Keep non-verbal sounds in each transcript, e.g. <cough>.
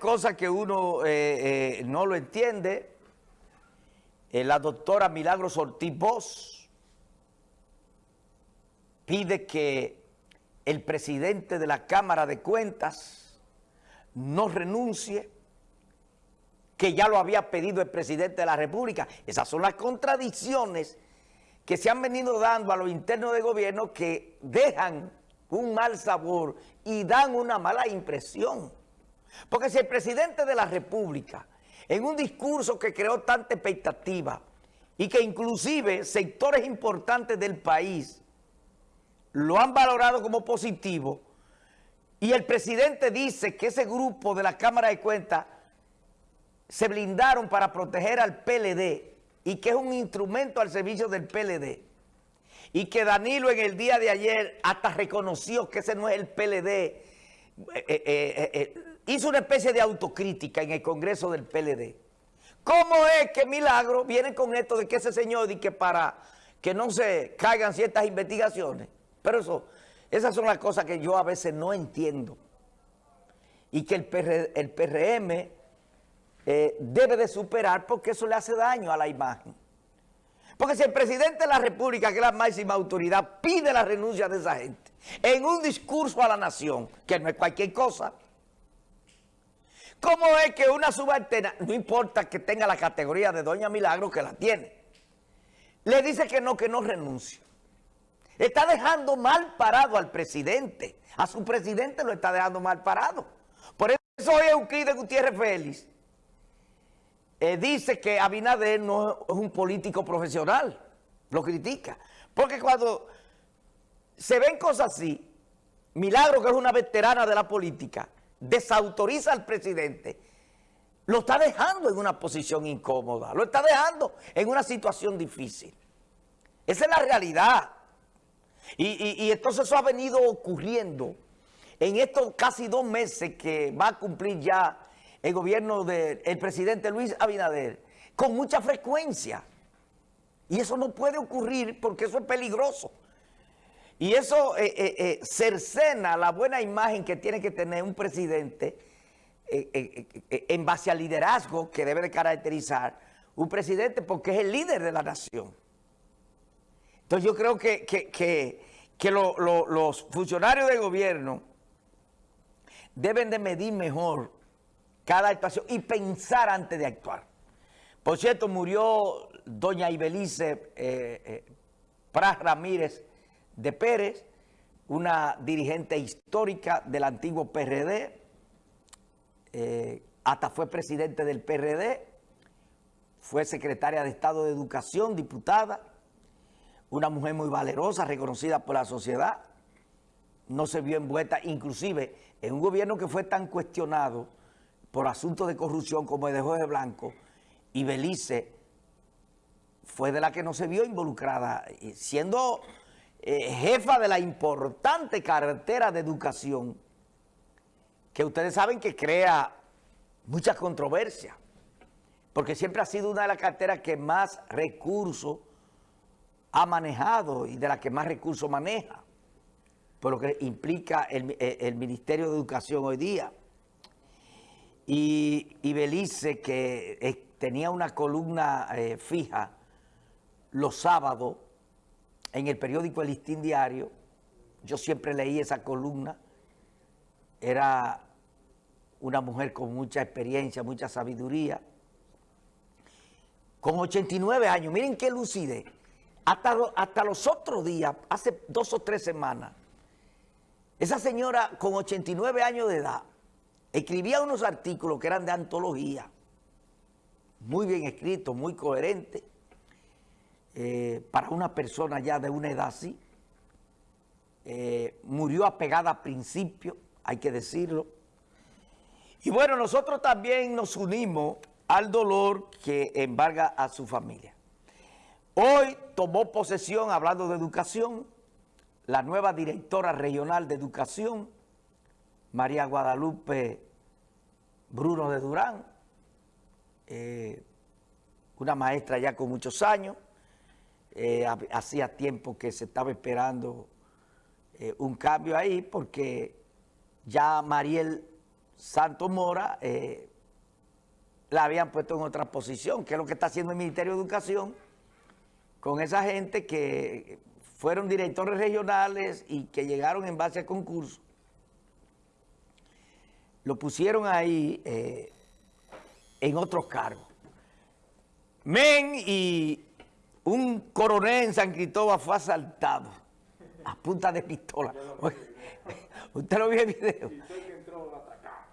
cosas que uno eh, eh, no lo entiende. Eh, la doctora Milagros Ortiz Bosch pide que el presidente de la Cámara de Cuentas no renuncie, que ya lo había pedido el presidente de la República. Esas son las contradicciones que se han venido dando a los internos de gobierno que dejan un mal sabor y dan una mala impresión. Porque si el presidente de la República, en un discurso que creó tanta expectativa y que inclusive sectores importantes del país lo han valorado como positivo, y el presidente dice que ese grupo de la Cámara de Cuentas se blindaron para proteger al PLD y que es un instrumento al servicio del PLD, y que Danilo en el día de ayer hasta reconoció que ese no es el PLD, eh, eh, eh, hizo una especie de autocrítica en el Congreso del PLD. ¿Cómo es que Milagro viene con esto de que ese señor dice que para que no se caigan ciertas investigaciones? Pero eso, esas son las cosas que yo a veces no entiendo. Y que el, PRM debe de superar porque eso le hace daño a la imagen. Porque si el presidente de la República, que es la máxima autoridad, pide la renuncia de esa gente en un discurso a la nación, que no es cualquier cosa, ¿Cómo es que una subalterna, no importa que tenga la categoría de Doña Milagro, que la tiene, le dice que no, que no renuncie? Está dejando mal parado al presidente. A su presidente lo está dejando mal parado. Por eso hoy Euclides Gutiérrez Félix eh, dice que Abinader no es un político profesional. Lo critica. Porque cuando se ven cosas así, Milagro, que es una veterana de la política, desautoriza al presidente, lo está dejando en una posición incómoda, lo está dejando en una situación difícil. Esa es la realidad. Y, entonces eso ha venido ocurriendo en estos casi dos meses que va a cumplir ya el gobierno del presidente Luis Abinader, con mucha frecuencia. Y eso no puede ocurrir porque eso es peligroso. Y eso eh, eh, eh, cercena la buena imagen que tiene que tener un presidente en base al liderazgo que debe de caracterizar un presidente porque es el líder de la nación. Entonces yo creo que, que, los funcionarios del gobierno deben de medir mejor cada actuación y pensar antes de actuar. Por cierto, murió doña Ibelice eh, Pras Ramírez, de Pérez, una dirigente histórica del antiguo PRD, eh, hasta fue presidente del PRD, fue secretaria de Estado de Educación, diputada, una mujer muy valerosa, reconocida por la sociedad, no se vio envuelta, inclusive en un gobierno que fue tan cuestionado por asuntos de corrupción como el de Jorge Blanco, y Belice fue de la que no se vio involucrada, siendo eh, jefa de la importante cartera de educación, que ustedes saben que crea mucha controversia, porque siempre ha sido una de las carteras que más recursos ha manejado y de las que más recursos maneja, por lo que implica el, eh, Ministerio de Educación hoy día. Y, Belice, que eh, tenía una columna fija los sábados, en el periódico El Listín Diario, yo siempre leí esa columna, era una mujer con mucha experiencia, mucha sabiduría, con 89 años, miren qué lucidez, hasta los otros días, hace dos o tres semanas, esa señora con 89 años de edad, escribía unos artículos que eran de antología, muy bien escritos, muy coherentes, eh, para una persona ya de una edad así. Eh, murió apegada a principio, hay que decirlo. Y bueno, nosotros también nos unimos al dolor que embarga a su familia. Hoy tomó posesión, hablando de educación, la nueva directora regional de educación, María Guadalupe Bruno de Durán, eh, una maestra ya con muchos años, eh, hacía tiempo que se estaba esperando eh, un cambio ahí porque ya Mariel Santos Mora la habían puesto en otra posición, que es lo que está haciendo el Ministerio de Educación con esa gente que fueron directores regionales y que llegaron en base a concurso. Lo pusieron ahí eh, en otros cargos. Men y un coronel en San Cristóbal fue asaltado a punta de pistola. <laughs> Usted lo vio el video.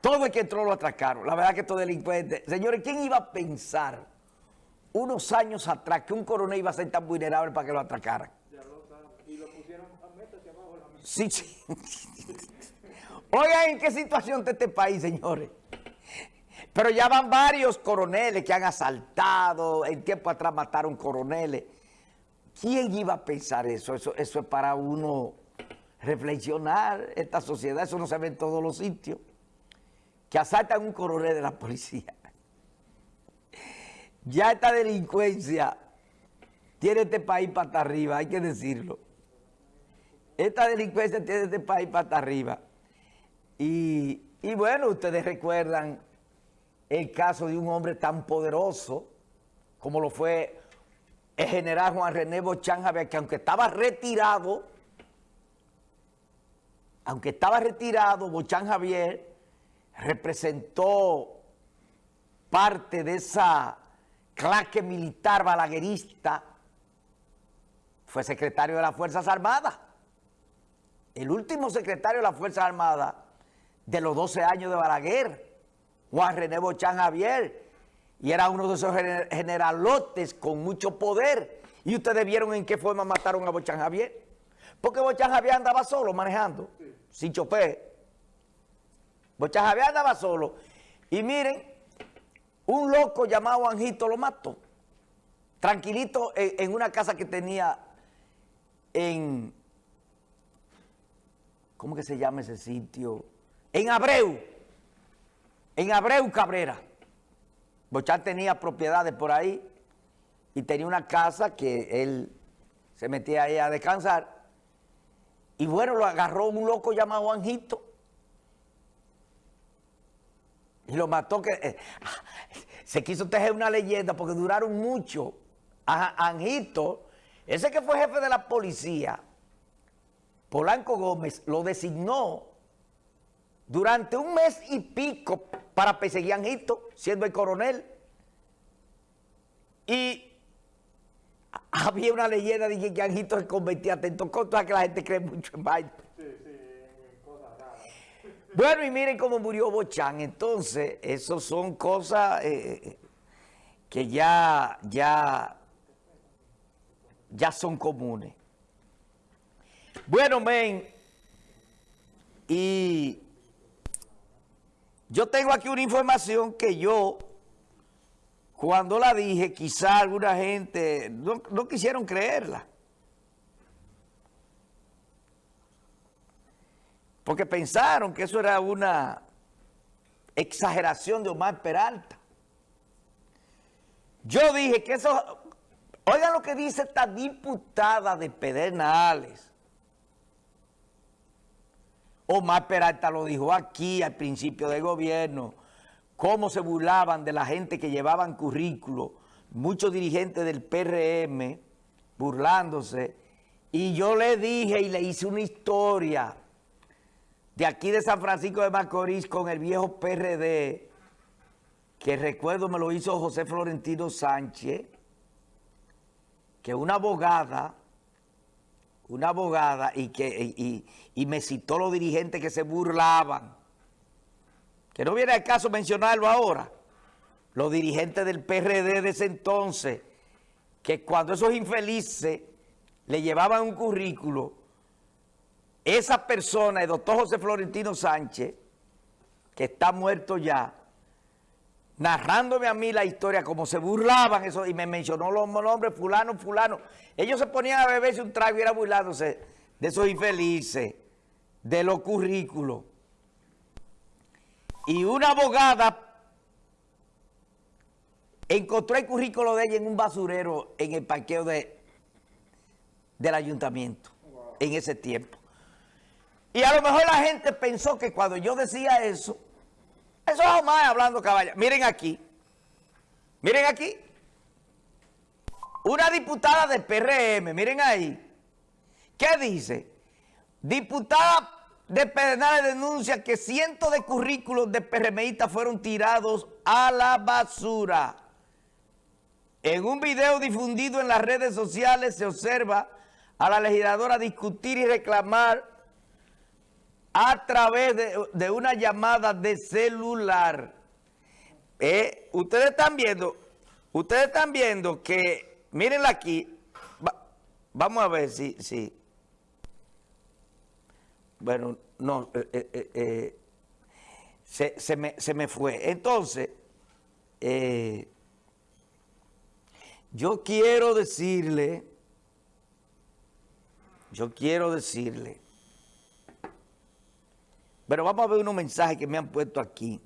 Todo el que entró lo atracaron. La verdad que estos delincuentes... Señores, ¿quién iba a pensar unos años atrás que un coronel iba a ser tan vulnerable para que lo atracaran? Ya lo saben. Y lo pusieron a métase abajo la mesa. Sí, sí. <laughs> Oigan, ¿en qué situación está este país, señores? Pero ya van varios coroneles que han asaltado, en tiempo atrás mataron coroneles. ¿Quién iba a pensar eso? Eso, eso es para uno reflexionar esta sociedad, eso no se ve en todos los sitios que asaltan un coronel de la policía. Ya esta delincuencia tiene este país para arriba, hay que decirlo. Esta delincuencia tiene este país para arriba. Y, bueno, ustedes recuerdan el caso de un hombre tan poderoso como lo fue el general Juan René Bochán Javier, que aunque estaba retirado, aunque estaba retirado, Bochán Javier representó parte de esa claque militar balaguerista, fue secretario de las Fuerzas Armadas. El último secretario de las Fuerzas Armadas de los 12 años de Balaguer, Juan René Bochán Javier, y era uno de esos generalotes con mucho poder. Y ustedes vieron en qué forma mataron a Bochán Javier. Porque Bochán Javier andaba solo manejando, sin chofer. Bocha Javier andaba solo. Y miren, un loco llamado Anjito lo mató. Tranquilito en, una casa que tenía en... ¿Cómo que se llama ese sitio? En Abreu. En Abreu Cabrera. Bochán tenía propiedades por ahí y tenía una casa que él se metía ahí a descansar. Y bueno, lo agarró un loco llamado Anjito y lo mató que... Eh, se quiso tejer una leyenda porque duraron mucho. A Anjito, ese que fue jefe de la policía, Polanco Gómez, lo designó durante un mes y pico para perseguir a Anjito, siendo el coronel. Y <laughs> había una leyenda de que Anjito se convertía atento con toda que la gente cree mucho en baile. <laughs> Bueno, y miren cómo murió Bochán. Entonces, eso son cosas eh, que ya, ya, ya son comunes. Bueno, men, y yo tengo aquí una información que yo, cuando la dije, quizá alguna gente no, no quisieron creerla. porque pensaron que eso era una exageración de Omar Peralta. Yo dije que eso, oigan lo que dice esta diputada de Pedernales. Omar Peralta lo dijo aquí al principio del gobierno, cómo se burlaban de la gente que llevaban currículo, muchos dirigentes del PRM burlándose, y yo le dije y le hice una historia de aquí de San Francisco de Macorís con el viejo PRD, que recuerdo me lo hizo José Florentino Sánchez, que una abogada, una abogada, y, que, y, me citó los dirigentes que se burlaban, que no viene al caso mencionarlo ahora, los dirigentes del PRD de ese entonces, que cuando esos infelices le llevaban un currículo, esa persona, el doctor José Florentino Sánchez, que está muerto ya, narrándome a mí la historia, como se burlaban eso, y me mencionó los nombres, fulano, fulano. Ellos se ponían a beberse un trago y era burlándose de esos infelices, de los currículos. Y una abogada encontró el currículo de ella en un basurero en el parqueo de, del ayuntamiento en ese tiempo. Y a lo mejor la gente pensó que cuando yo decía eso, Eso es Omar hablando caballa. Miren aquí. Miren aquí. Una diputada de PRM, miren ahí. ¿Qué dice? Diputada de Pedernales denuncia que cientos de currículos de PRMistas fueron tirados a la basura. En un video difundido en las redes sociales se observa a la legisladora discutir y reclamar a través de, una llamada de celular. Eh, ustedes están viendo, ustedes están viendo que, mírenla aquí, vamos a ver si, si, bueno, no, eh, eh, se, me, se, me, fue. Entonces, yo quiero decirle, yo quiero decirle, pero vamos a ver unos mensajes que me han puesto aquí.